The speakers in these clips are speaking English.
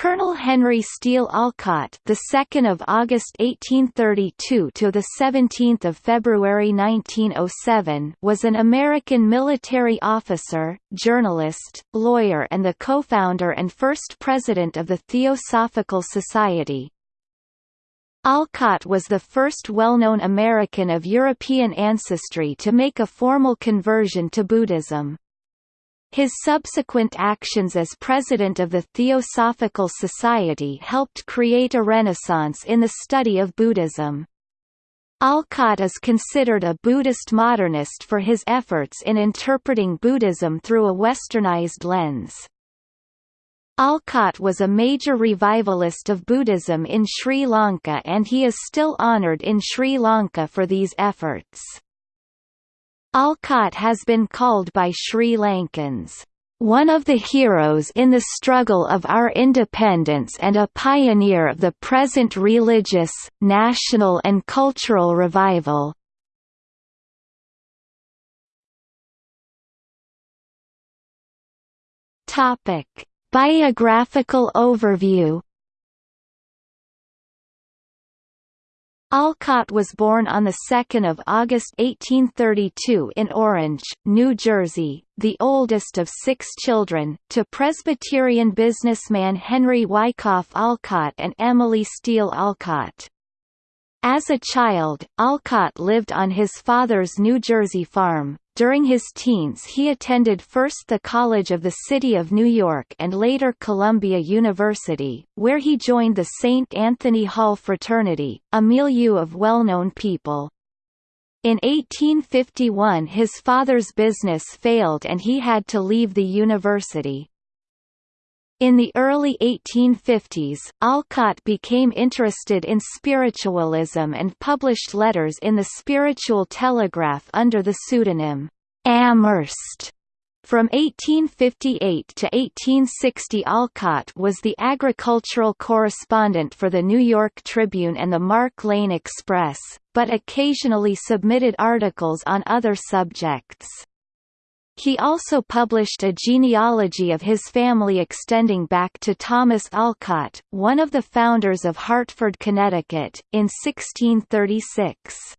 Colonel Henry Steele Olcott, the 2nd of August 1832 to the 17th of February 1907, was an American military officer, journalist, lawyer, and the co-founder and first president of the Theosophical Society. Olcott was the first well-known American of European ancestry to make a formal conversion to Buddhism. His subsequent actions as president of the Theosophical Society helped create a renaissance in the study of Buddhism. Olcott is considered a Buddhist modernist for his efforts in interpreting Buddhism through a westernized lens. Olcott was a major revivalist of Buddhism in Sri Lanka and he is still honoured in Sri Lanka for these efforts. Olcott has been called by Sri Lankans, "...one of the heroes in the struggle of our independence and a pioneer of the present religious, national and cultural revival." Biographical overview Olcott was born on 2 August 1832 in Orange, New Jersey, the oldest of six children, to Presbyterian businessman Henry Wyckoff Olcott and Emily Steele Olcott. As a child, Olcott lived on his father's New Jersey farm, during his teens he attended first the College of the City of New York and later Columbia University, where he joined the St. Anthony Hall fraternity, a milieu of well-known people. In 1851 his father's business failed and he had to leave the university. In the early 1850s, Olcott became interested in spiritualism and published letters in the Spiritual Telegraph under the pseudonym Amherst. From 1858 to 1860 Olcott was the agricultural correspondent for the New York Tribune and the Mark Lane Express, but occasionally submitted articles on other subjects. He also published a genealogy of his family extending back to Thomas Olcott, one of the founders of Hartford, Connecticut, in 1636.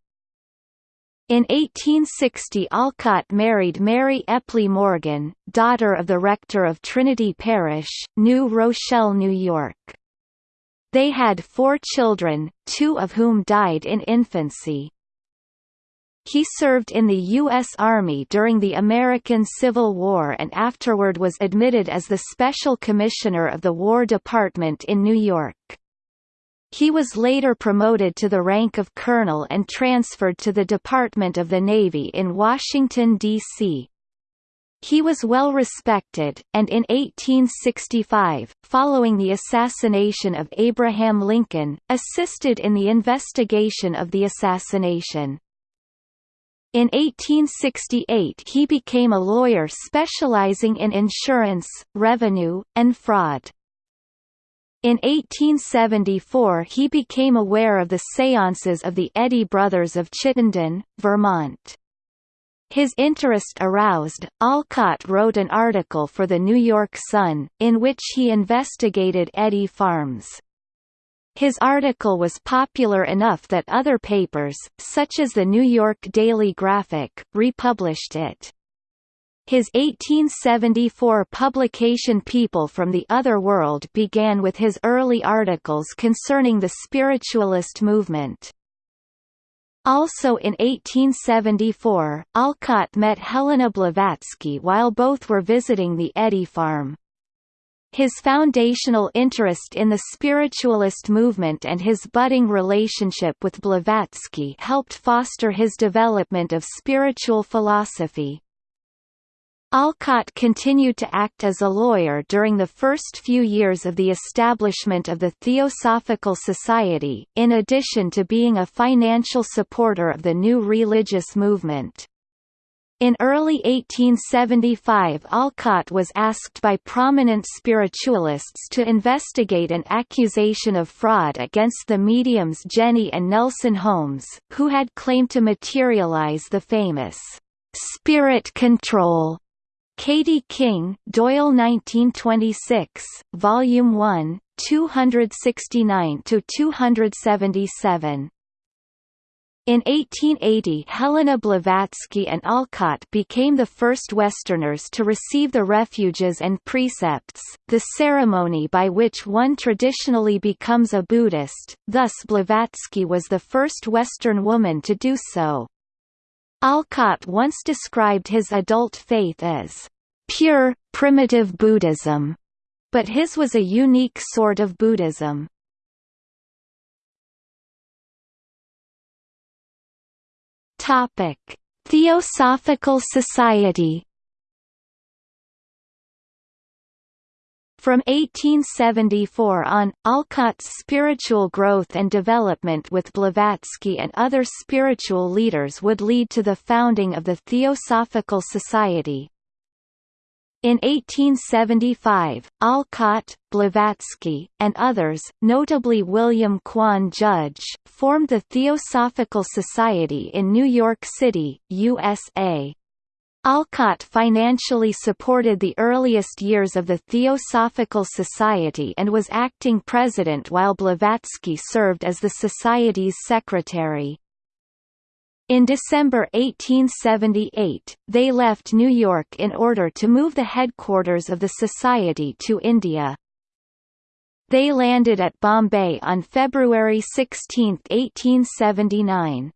In 1860 Olcott married Mary Epley Morgan, daughter of the rector of Trinity Parish, New Rochelle, New York. They had four children, two of whom died in infancy. He served in the U.S. Army during the American Civil War and afterward was admitted as the Special Commissioner of the War Department in New York. He was later promoted to the rank of colonel and transferred to the Department of the Navy in Washington, D.C. He was well respected, and in 1865, following the assassination of Abraham Lincoln, assisted in the investigation of the assassination. In 1868 he became a lawyer specializing in insurance, revenue, and fraud. In 1874 he became aware of the séances of the Eddy brothers of Chittenden, Vermont. His interest aroused, Olcott wrote an article for the New York Sun, in which he investigated Eddy farms. His article was popular enough that other papers, such as the New York Daily Graphic, republished it. His 1874 publication People from the Other World began with his early articles concerning the spiritualist movement. Also in 1874, Olcott met Helena Blavatsky while both were visiting the Eddy farm. His foundational interest in the spiritualist movement and his budding relationship with Blavatsky helped foster his development of spiritual philosophy. Olcott continued to act as a lawyer during the first few years of the establishment of the Theosophical Society, in addition to being a financial supporter of the new religious movement. In early 1875 Olcott was asked by prominent spiritualists to investigate an accusation of fraud against the mediums Jenny and Nelson Holmes, who had claimed to materialize the famous spirit control Katie King, Doyle 1926, Volume 1, 269 to 277. In 1880 Helena Blavatsky and Olcott became the first Westerners to receive the refuges and precepts, the ceremony by which one traditionally becomes a Buddhist, thus Blavatsky was the first Western woman to do so. Olcott once described his adult faith as, "...pure, primitive Buddhism", but his was a unique sort of Buddhism. Topic: Theosophical Society. From 1874 on, Olcott's spiritual growth and development with Blavatsky and other spiritual leaders would lead to the founding of the Theosophical Society, in 1875, Olcott, Blavatsky, and others, notably William Quan Judge, formed the Theosophical Society in New York City, USA. Olcott financially supported the earliest years of the Theosophical Society and was acting president while Blavatsky served as the Society's secretary. In December 1878, they left New York in order to move the headquarters of the Society to India. They landed at Bombay on February 16, 1879.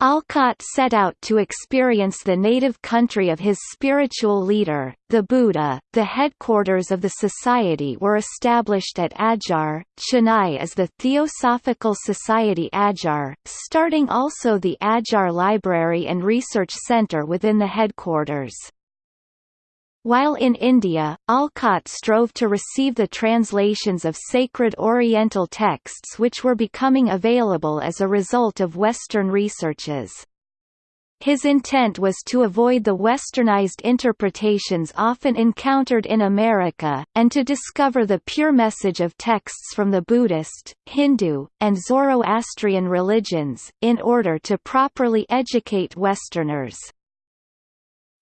Olcott set out to experience the native country of his spiritual leader, the Buddha. The headquarters of the society were established at Adyar, Chennai as the Theosophical Society Adyar, starting also the Adyar Library and Research Centre within the headquarters. While in India, Olcott strove to receive the translations of sacred Oriental texts which were becoming available as a result of Western researches. His intent was to avoid the westernized interpretations often encountered in America, and to discover the pure message of texts from the Buddhist, Hindu, and Zoroastrian religions, in order to properly educate Westerners.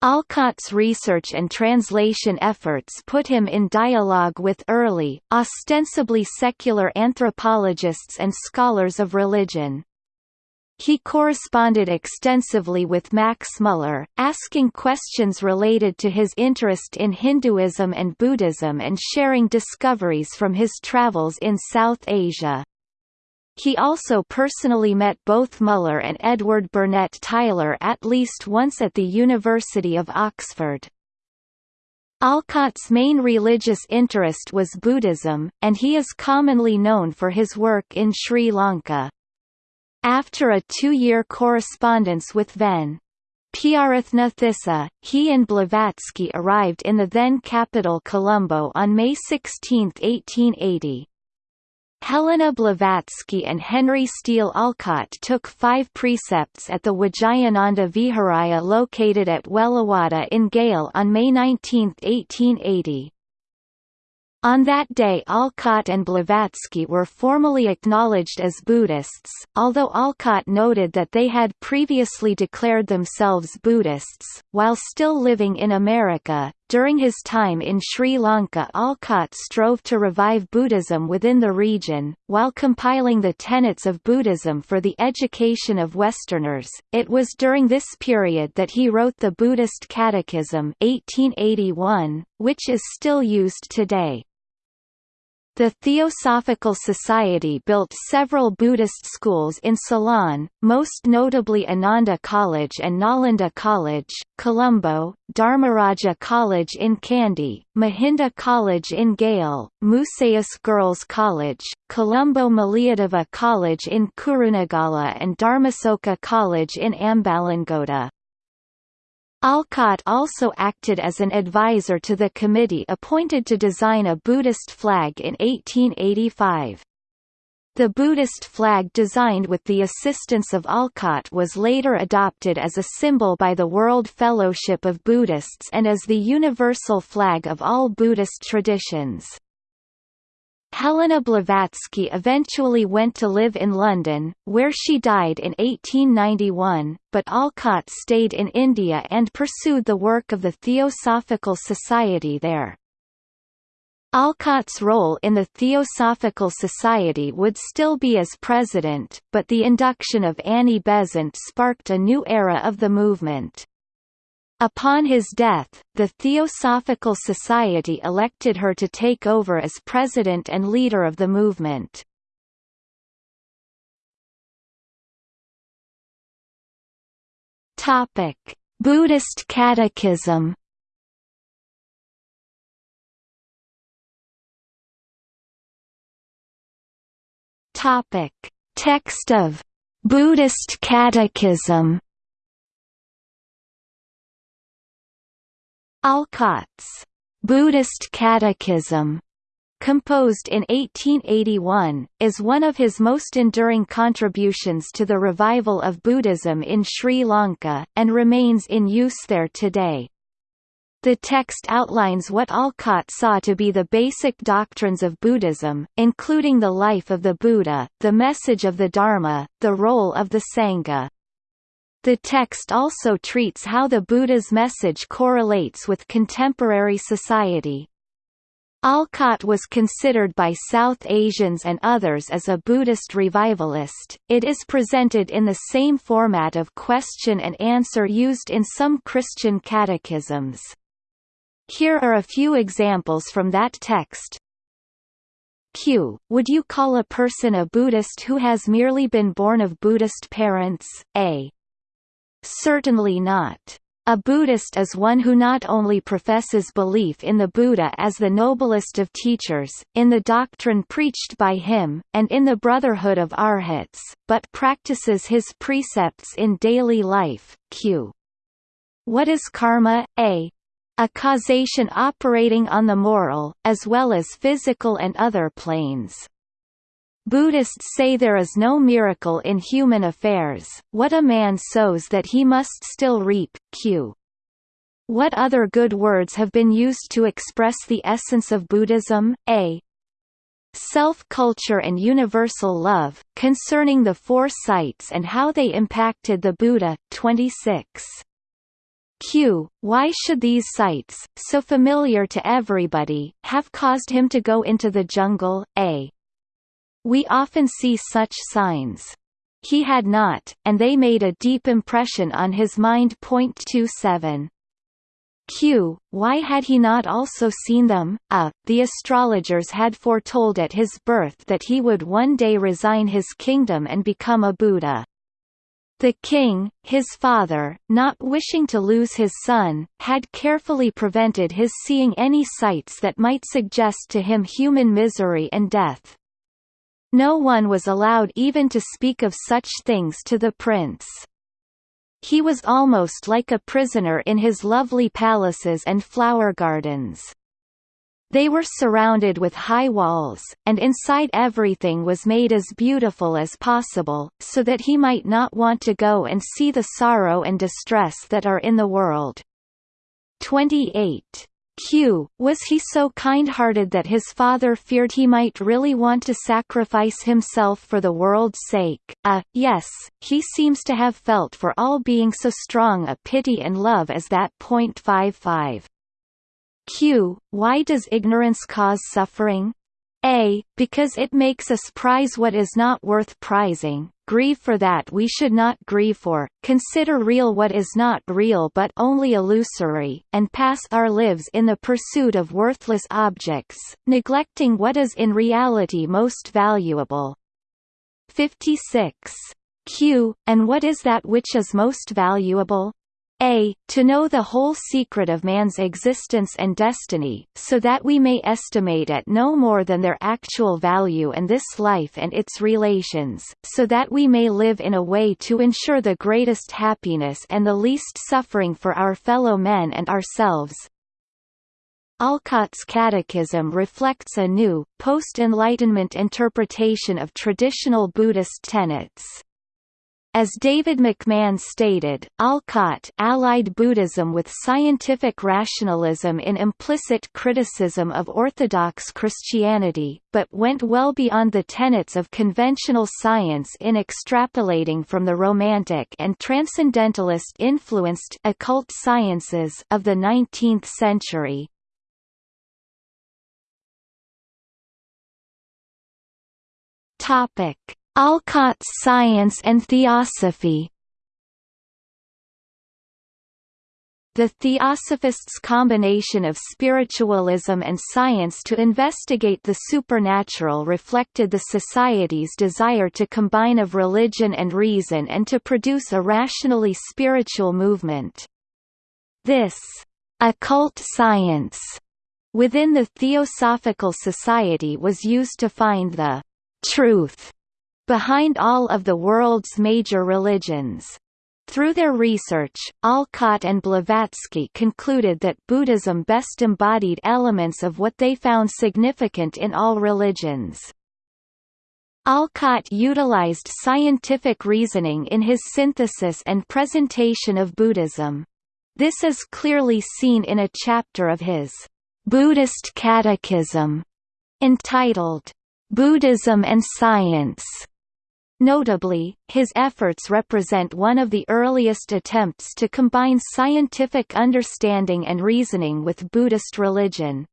Olcott's research and translation efforts put him in dialogue with early, ostensibly secular anthropologists and scholars of religion. He corresponded extensively with Max Muller, asking questions related to his interest in Hinduism and Buddhism and sharing discoveries from his travels in South Asia. He also personally met both Muller and Edward Burnett Tylor at least once at the University of Oxford. Olcott's main religious interest was Buddhism, and he is commonly known for his work in Sri Lanka. After a two-year correspondence with Ven. Prarathnathissa, he and Blavatsky arrived in the then capital Colombo on May 16, 1880. Helena Blavatsky and Henry Steele Olcott took five precepts at the Vijayananda Viharaya located at Wellawada in Galle on May 19, 1880. On that day Olcott and Blavatsky were formally acknowledged as Buddhists, although Olcott noted that they had previously declared themselves Buddhists, while still living in America. During his time in Sri Lanka Olcott strove to revive Buddhism within the region, while compiling the tenets of Buddhism for the education of Westerners. It was during this period that he wrote the Buddhist Catechism 1881, which is still used today. The Theosophical Society built several Buddhist schools in Ceylon, most notably Ananda College and Nalanda College, Colombo, Dharmaraja College in Kandy, Mahinda College in Galle, Musaeus Girls College, Colombo Maliyadeva College in Kurunegala and Dharmasoka College in Ambalangoda. Olcott also acted as an advisor to the committee appointed to design a Buddhist flag in 1885. The Buddhist flag designed with the assistance of Olcott was later adopted as a symbol by the World Fellowship of Buddhists and as the universal flag of all Buddhist traditions. Helena Blavatsky eventually went to live in London, where she died in 1891, but Olcott stayed in India and pursued the work of the Theosophical Society there. Olcott's role in the Theosophical Society would still be as president, but the induction of Annie Besant sparked a new era of the movement. Upon his death, the Theosophical Society elected her to take over as president and leader of the movement. Topic: Buddhist Catechism. Topic: Text of Buddhist Catechism. Olcott's Buddhist Catechism composed in 1881, is one of his most enduring contributions to the revival of Buddhism in Sri Lanka, and remains in use there today. The text outlines what Olcott saw to be the basic doctrines of Buddhism, including the life of the Buddha, the message of the Dharma, the role of the Sangha. The text also treats how the Buddha's message correlates with contemporary society. Olcott was considered by South Asians and others as a Buddhist revivalist. It is presented in the same format of question and answer used in some Christian catechisms. Here are a few examples from that text. Q. Would you call a person a Buddhist who has merely been born of Buddhist parents? A. Certainly not. A Buddhist is one who not only professes belief in the Buddha as the noblest of teachers, in the doctrine preached by him, and in the brotherhood of arhats, but practices his precepts in daily life. Q. What is karma? A. A causation operating on the moral, as well as physical and other planes. Buddhists say there is no miracle in human affairs, what a man sows that he must still reap. Q. What other good words have been used to express the essence of Buddhism? A. Self-culture and universal love, concerning the four sights and how they impacted the Buddha. 26. Q. Why should these sights, so familiar to everybody, have caused him to go into the jungle? A. We often see such signs. He had not, and they made a deep impression on his mind. 27. Q. Why had he not also seen them? A. The astrologers had foretold at his birth that he would one day resign his kingdom and become a Buddha. The king, his father, not wishing to lose his son, had carefully prevented his seeing any sights that might suggest to him human misery and death. No one was allowed even to speak of such things to the prince. He was almost like a prisoner in his lovely palaces and flower gardens. They were surrounded with high walls, and inside everything was made as beautiful as possible, so that he might not want to go and see the sorrow and distress that are in the world. 28. Q. Was he so kind-hearted that his father feared he might really want to sacrifice himself for the world's sake? Uh, yes, he seems to have felt for all being so strong a pity and love as that. 55. Q. Why does ignorance cause suffering? A. Because it makes us prize what is not worth prizing, grieve for that we should not grieve for, consider real what is not real but only illusory, and pass our lives in the pursuit of worthless objects, neglecting what is in reality most valuable. 56. Q. And what is that which is most valuable? A. To know the whole secret of man's existence and destiny, so that we may estimate at no more than their actual value and this life and its relations, so that we may live in a way to ensure the greatest happiness and the least suffering for our fellow men and ourselves. Olcott's Catechism reflects a new, post-Enlightenment interpretation of traditional Buddhist tenets. As David McMahan stated, Olcott allied Buddhism with scientific rationalism in implicit criticism of Orthodox Christianity, but went well beyond the tenets of conventional science in extrapolating from the Romantic and Transcendentalist-influenced occult sciences of the 19th century. Topic Olcott's science and theosophy The Theosophists' combination of spiritualism and science to investigate the supernatural reflected the society's desire to combine of religion and reason and to produce a rationally spiritual movement. This occult science within the Theosophical Society was used to find the truth behind all of the world's major religions. Through their research, Olcott and Blavatsky concluded that Buddhism best embodied elements of what they found significant in all religions. Olcott utilized scientific reasoning in his synthesis and presentation of Buddhism. This is clearly seen in a chapter of his Buddhist Catechism entitled, Buddhism and Science. Notably, his efforts represent one of the earliest attempts to combine scientific understanding and reasoning with Buddhist religion.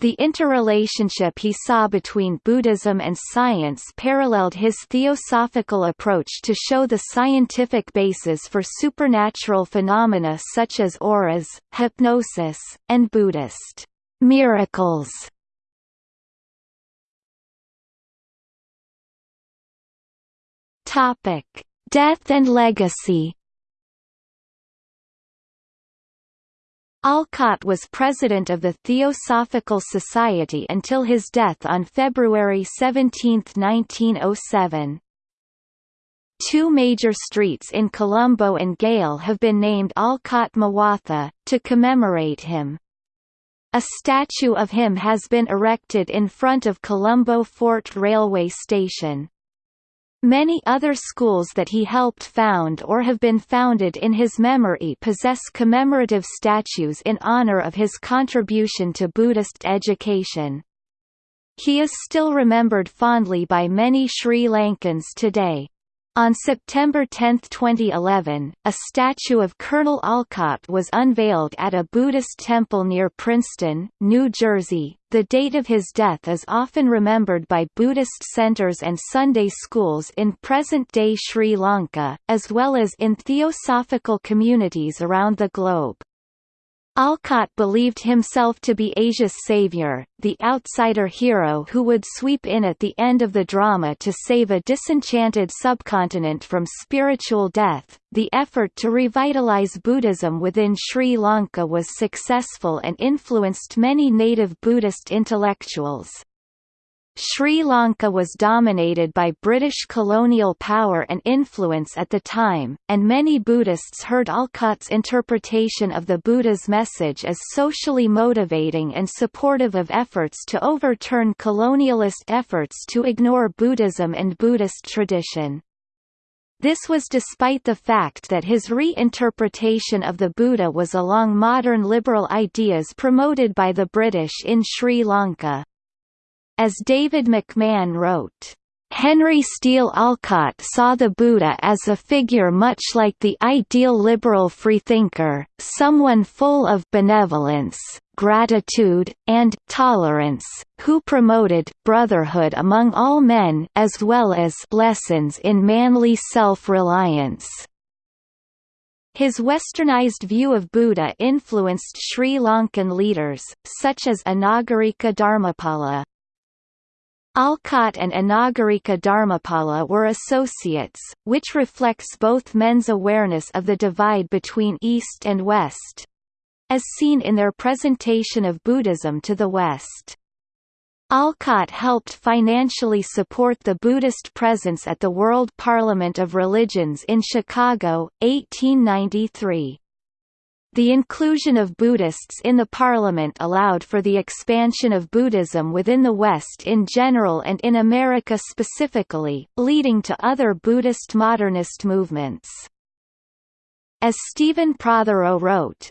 The interrelationship he saw between Buddhism and science paralleled his theosophical approach to show the scientific basis for supernatural phenomena such as auras, hypnosis, and Buddhist miracles. Topic: Death and legacy. Olcott was president of the Theosophical Society until his death on February 17, 1907. Two major streets in Colombo and Galle have been named Olcott Mawatha, to commemorate him. A statue of him has been erected in front of Colombo Fort Railway Station. Many other schools that he helped found or have been founded in his memory possess commemorative statues in honor of his contribution to Buddhist education. He is still remembered fondly by many Sri Lankans today. On September 10, 2011, a statue of Colonel Olcott was unveiled at a Buddhist temple near Princeton, New Jersey. The date of his death is often remembered by Buddhist centers and Sunday schools in present-day Sri Lanka, as well as in theosophical communities around the globe. Alcott believed himself to be Asia's savior, the outsider hero who would sweep in at the end of the drama to save a disenchanted subcontinent from spiritual death. The effort to revitalize Buddhism within Sri Lanka was successful and influenced many native Buddhist intellectuals. Sri Lanka was dominated by British colonial power and influence at the time, and many Buddhists heard Olcott's interpretation of the Buddha's message as socially motivating and supportive of efforts to overturn colonialist efforts to ignore Buddhism and Buddhist tradition. This was despite the fact that his re-interpretation of the Buddha was along modern liberal ideas promoted by the British in Sri Lanka. As David McMahan wrote, Henry Steele Olcott saw the Buddha as a figure much like the ideal liberal freethinker, someone full of benevolence, gratitude, and tolerance, who promoted brotherhood among all men as well as lessons in manly self-reliance. His westernized view of Buddha influenced Sri Lankan leaders, such as Anagarika Dharmapala. Olcott and Anagarika Dharmapala were associates, which reflects both men's awareness of the divide between East and West as seen in their presentation of Buddhism to the West. Olcott helped financially support the Buddhist presence at the World Parliament of Religions in Chicago, 1893. The inclusion of Buddhists in the parliament allowed for the expansion of Buddhism within the West in general and in America specifically, leading to other Buddhist modernist movements. As Stephen Prothero wrote,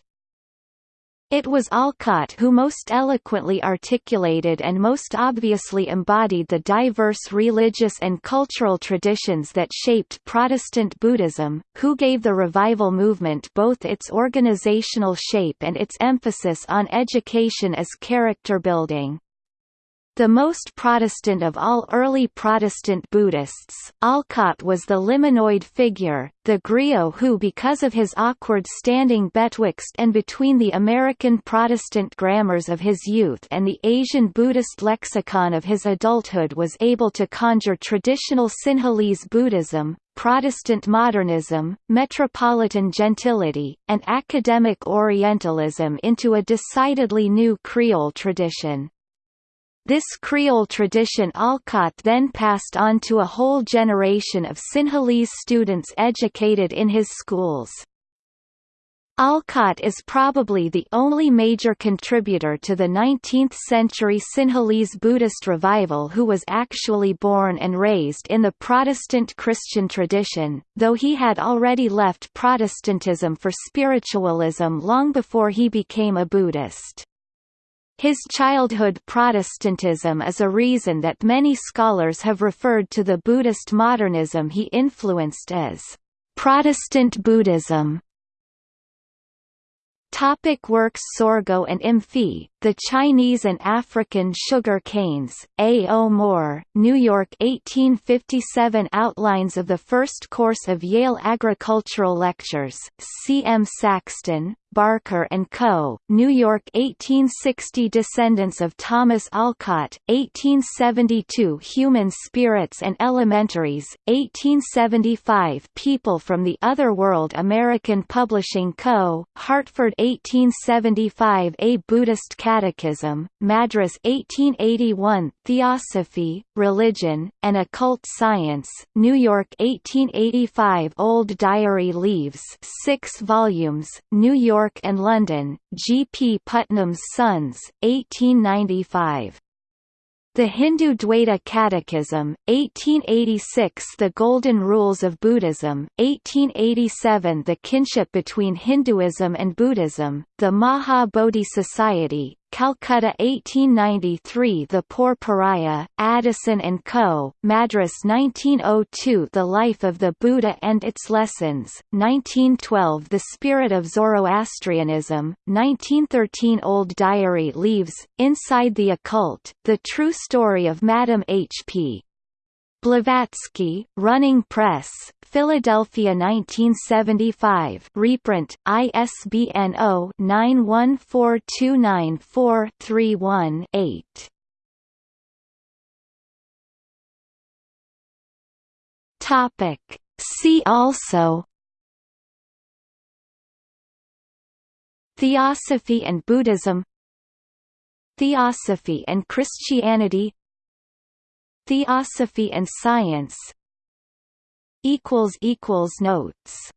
it was Olcott who most eloquently articulated and most obviously embodied the diverse religious and cultural traditions that shaped Protestant Buddhism, who gave the revival movement both its organizational shape and its emphasis on education as character building. The most Protestant of all early Protestant Buddhists, Olcott was the liminoid figure, the griot who because of his awkward standing betwixt and between the American Protestant grammars of his youth and the Asian Buddhist lexicon of his adulthood was able to conjure traditional Sinhalese Buddhism, Protestant modernism, metropolitan gentility, and academic Orientalism into a decidedly new Creole tradition. This Creole tradition Olcott then passed on to a whole generation of Sinhalese students educated in his schools. Olcott is probably the only major contributor to the 19th-century Sinhalese Buddhist revival who was actually born and raised in the Protestant Christian tradition, though he had already left Protestantism for spiritualism long before he became a Buddhist. His childhood Protestantism is a reason that many scholars have referred to the Buddhist modernism he influenced as Protestant Buddhism. Topic works Sorgho and Imphee, The Chinese and African Sugar Canes, A. O. Moore, New York 1857 Outlines of the First Course of Yale Agricultural Lectures, C. M. Saxton, Barker & Co., New York 1860 Descendants of Thomas Olcott, 1872 Human Spirits and Elementaries, 1875 People from the Other World American Publishing Co., Hartford 1875 A Buddhist Catechism, Madras 1881 Theosophy, Religion, and Occult Science, New York 1885 Old Diary Leaves 6 volumes, New York York and London, G. P. Putnam's Sons, 1895. The Hindu Dvaita Catechism, 1886 The Golden Rules of Buddhism, 1887 The Kinship Between Hinduism and Buddhism, The Maha Bodhi Society, Calcutta 1893 The Poor Pariah, Addison and Co., Madras 1902 The Life of the Buddha and Its Lessons, 1912 The Spirit of Zoroastrianism, 1913 Old Diary Leaves, Inside the Occult, The True Story of Madame H.P. Blavatsky, Running Press, Philadelphia 1975 reprint, ISBN 0-914294-31-8. Topic. See also Theosophy and Buddhism Theosophy and Christianity Theosophy and Science. Notes